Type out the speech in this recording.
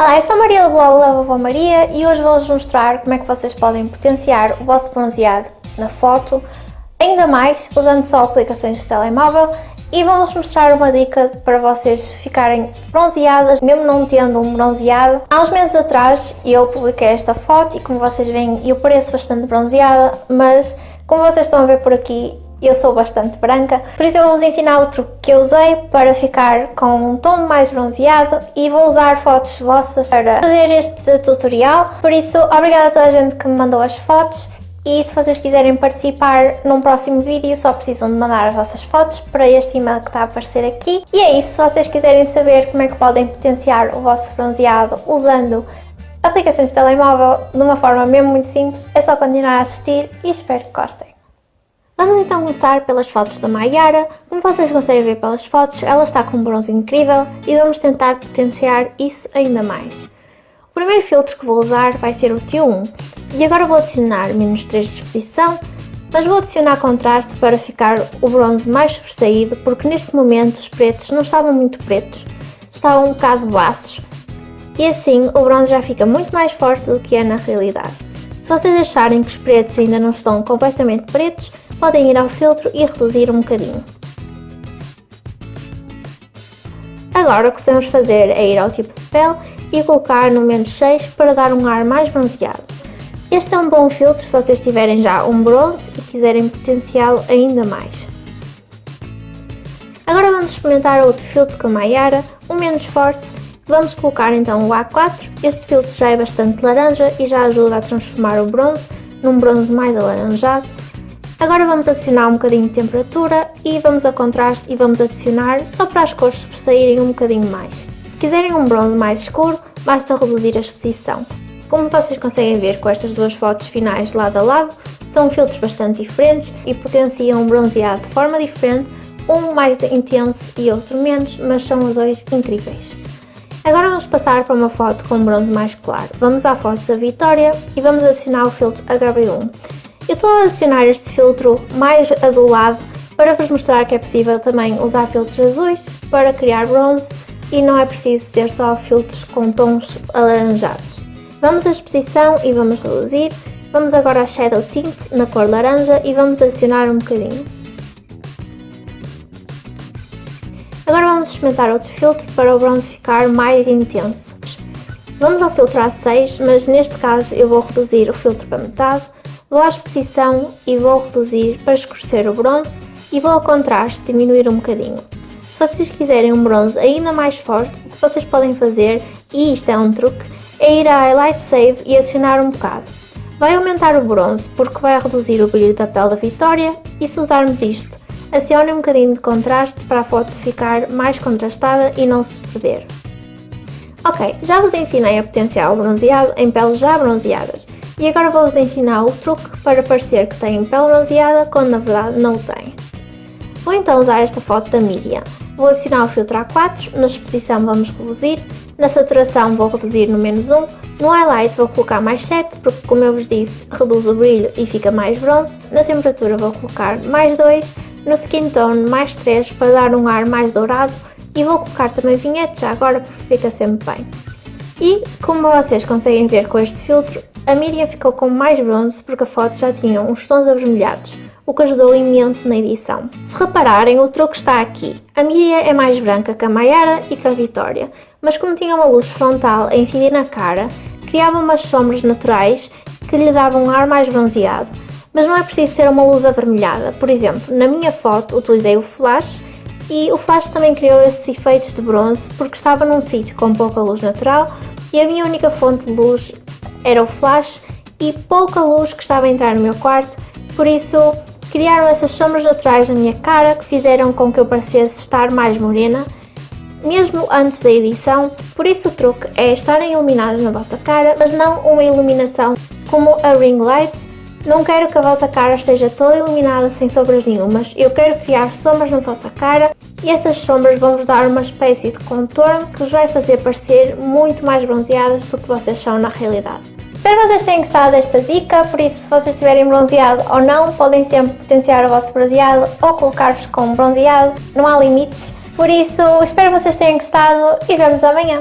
Olá, eu sou a Maria do blog da Vovó Maria e hoje vou-vos mostrar como é que vocês podem potenciar o vosso bronzeado na foto, ainda mais usando só aplicações de telemóvel e vou-vos mostrar uma dica para vocês ficarem bronzeadas, mesmo não tendo um bronzeado. Há uns meses atrás eu publiquei esta foto e como vocês veem eu pareço bastante bronzeada, mas como vocês estão a ver por aqui eu sou bastante branca, por isso eu vou-vos ensinar o truque que eu usei para ficar com um tom mais bronzeado e vou usar fotos vossas para fazer este tutorial, por isso obrigada a toda a gente que me mandou as fotos e se vocês quiserem participar num próximo vídeo só precisam de mandar as vossas fotos para este e-mail que está a aparecer aqui. E é isso, se vocês quiserem saber como é que podem potenciar o vosso bronzeado usando aplicações de telemóvel de uma forma mesmo muito simples, é só continuar a assistir e espero que gostem. Vamos então começar pelas fotos da Mayara. Como vocês conseguem ver pelas fotos, ela está com um bronze incrível e vamos tentar potenciar isso ainda mais. O primeiro filtro que vou usar vai ser o T1 e agora vou adicionar menos 3 de exposição, mas vou adicionar contraste para ficar o bronze mais sobressaído porque neste momento os pretos não estavam muito pretos, estavam um bocado baços e assim o bronze já fica muito mais forte do que é na realidade. Se vocês acharem que os pretos ainda não estão completamente pretos, podem ir ao filtro e reduzir um bocadinho. Agora o que podemos fazer é ir ao tipo de pele e colocar no menos 6 para dar um ar mais bronzeado. Este é um bom filtro se vocês tiverem já um bronze e quiserem potenciá-lo ainda mais. Agora vamos experimentar outro filtro com a Mayara, um menos forte. Vamos colocar então o A4, este filtro já é bastante laranja e já ajuda a transformar o bronze num bronze mais alaranjado Agora vamos adicionar um bocadinho de temperatura e vamos a contraste e vamos adicionar só para as cores sobressaírem um bocadinho mais. Se quiserem um bronze mais escuro, basta reduzir a exposição. Como vocês conseguem ver com estas duas fotos finais lado a lado, são filtros bastante diferentes e potenciam o bronzeado de forma diferente, um mais intenso e outro menos, mas são os dois incríveis. Agora vamos passar para uma foto com um bronze mais claro. Vamos à foto da Vitória e vamos adicionar o filtro HB1. Eu estou a adicionar este filtro mais azulado para vos mostrar que é possível também usar filtros azuis para criar bronze e não é preciso ser só filtros com tons alaranjados. Vamos à exposição e vamos reduzir. Vamos agora a Shadow Tint na cor laranja e vamos adicionar um bocadinho. Agora vamos experimentar outro filtro para o bronze ficar mais intenso. Vamos ao filtro A6, mas neste caso eu vou reduzir o filtro para metade Vou à exposição e vou reduzir para escurecer o bronze e vou ao contraste diminuir um bocadinho. Se vocês quiserem um bronze ainda mais forte, o que vocês podem fazer, e isto é um truque, é ir a Highlight Save e adicionar um bocado. Vai aumentar o bronze porque vai reduzir o brilho da pele da Vitória e se usarmos isto, acione um bocadinho de contraste para a foto ficar mais contrastada e não se perder. Ok, já vos ensinei a potenciar o bronzeado em peles já bronzeadas e agora vou-vos ensinar o truque para parecer que tem pele bronzeada quando na verdade não tem. Vou então usar esta foto da Miriam. Vou adicionar o filtro A4, na exposição vamos reduzir, na saturação vou reduzir no menos 1, no highlight vou colocar mais 7, porque como eu vos disse, reduz o brilho e fica mais bronze, na temperatura vou colocar mais 2, no skin tone mais 3 para dar um ar mais dourado e vou colocar também vinhete já agora porque fica sempre bem. E, como vocês conseguem ver com este filtro, a Miriam ficou com mais bronze porque a foto já tinha uns tons avermelhados, o que ajudou imenso na edição. Se repararem, o truque está aqui. A Miriam é mais branca que a Mayara e que a Vitória, mas como tinha uma luz frontal a incidir na cara, criava umas sombras naturais que lhe davam um ar mais bronzeado. Mas não é preciso ser uma luz avermelhada. Por exemplo, na minha foto utilizei o flash e o flash também criou esses efeitos de bronze porque estava num sítio com pouca luz natural e a minha única fonte de luz era o flash e pouca luz que estava a entrar no meu quarto, por isso criaram essas sombras naturais na minha cara que fizeram com que eu parecesse estar mais morena, mesmo antes da edição, por isso o truque é estarem iluminadas na vossa cara, mas não uma iluminação como a ring light. Não quero que a vossa cara esteja toda iluminada sem sombras nenhumas, eu quero criar sombras na vossa cara e essas sombras vão-vos dar uma espécie de contorno que vos vai fazer parecer muito mais bronzeadas do que vocês são na realidade. Espero que vocês tenham gostado desta dica, por isso se vocês estiverem bronzeado ou não, podem sempre potenciar o vosso bronzeado ou colocar-vos com bronzeado, não há limites. Por isso, espero que vocês tenham gostado e vemos amanhã.